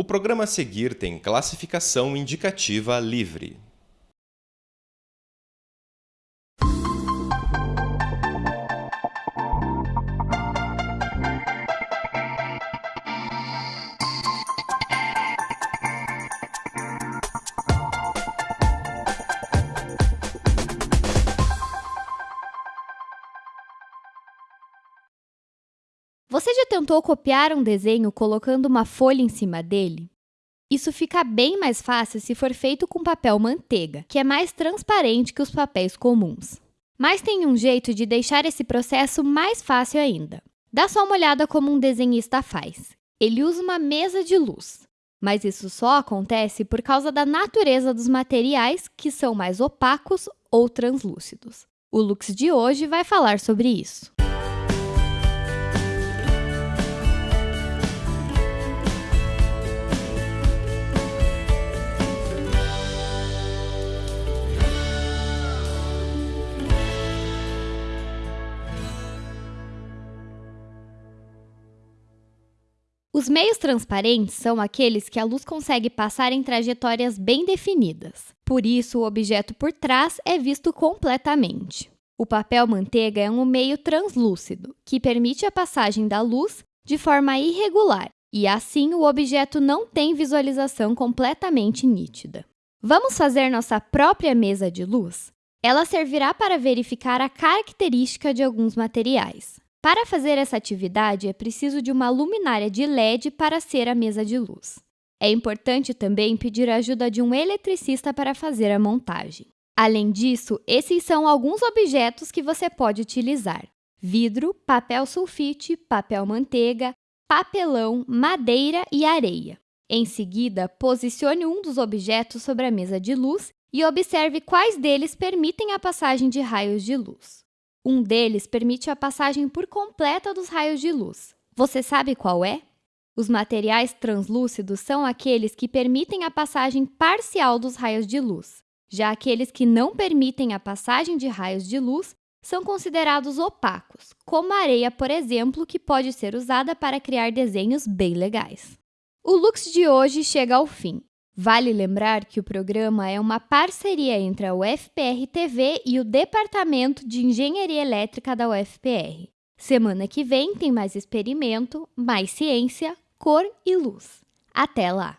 O programa a seguir tem classificação indicativa livre. Você já tentou copiar um desenho colocando uma folha em cima dele? Isso fica bem mais fácil se for feito com papel manteiga, que é mais transparente que os papéis comuns. Mas tem um jeito de deixar esse processo mais fácil ainda. Dá só uma olhada como um desenhista faz. Ele usa uma mesa de luz. Mas isso só acontece por causa da natureza dos materiais que são mais opacos ou translúcidos. O Lux de hoje vai falar sobre isso. Os meios transparentes são aqueles que a luz consegue passar em trajetórias bem definidas. Por isso, o objeto por trás é visto completamente. O papel manteiga é um meio translúcido, que permite a passagem da luz de forma irregular, e assim o objeto não tem visualização completamente nítida. Vamos fazer nossa própria mesa de luz? Ela servirá para verificar a característica de alguns materiais. Para fazer essa atividade, é preciso de uma luminária de LED para ser a mesa de luz. É importante também pedir a ajuda de um eletricista para fazer a montagem. Além disso, esses são alguns objetos que você pode utilizar. Vidro, papel sulfite, papel manteiga, papelão, madeira e areia. Em seguida, posicione um dos objetos sobre a mesa de luz e observe quais deles permitem a passagem de raios de luz. Um deles permite a passagem por completa dos raios de luz. Você sabe qual é? Os materiais translúcidos são aqueles que permitem a passagem parcial dos raios de luz. Já aqueles que não permitem a passagem de raios de luz são considerados opacos, como a areia, por exemplo, que pode ser usada para criar desenhos bem legais. O Lux de hoje chega ao fim. Vale lembrar que o programa é uma parceria entre a UFPR TV e o Departamento de Engenharia Elétrica da UFPR. Semana que vem tem mais experimento, mais ciência, cor e luz. Até lá!